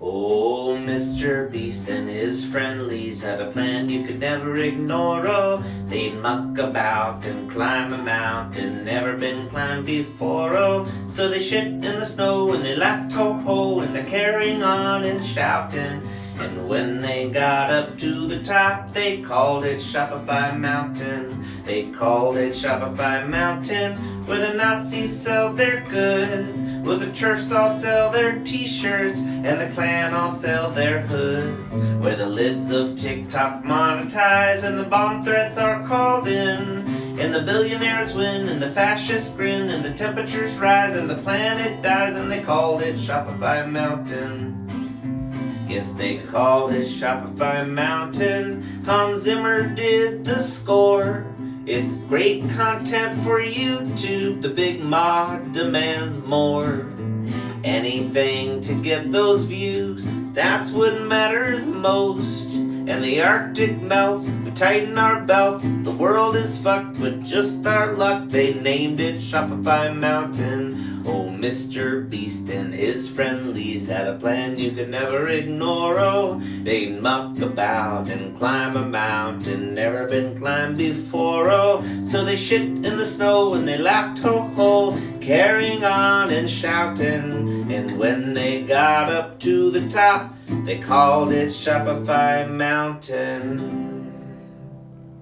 Oh, Mr. Beast and his friendlies had a plan you could never ignore. Oh, they'd muck about and climb a mountain never been climbed before. Oh, so they shit in the snow and they laughed ho ho and they're carrying on and shouting. And when they got up to the top, they called it Shopify Mountain. They called it Shopify Mountain, where the Nazis sell their goods, where the TERFs all sell their t-shirts, and the Klan all sell their hoods, where the libs of TikTok monetize, and the bomb threats are called in. And the billionaires win, and the fascists grin, and the temperatures rise, and the planet dies, and they called it Shopify Mountain. Yes, they called it Shopify Mountain. Hans Zimmer did the score. It's great content for YouTube. The big mod demands more. Anything to get those views, that's what matters most. And the Arctic melts, we tighten our belts. The world is fucked with just our luck. They named it Shopify Mountain. Oh, Mr. Beast and his friendlies had a plan you could never ignore. Oh, they'd muck about and climb a mountain never been climbed before. Oh, so they shit in the snow and they laughed ho ho, carrying on and shouting. And when they got up to the top, they called it Shopify Mountain.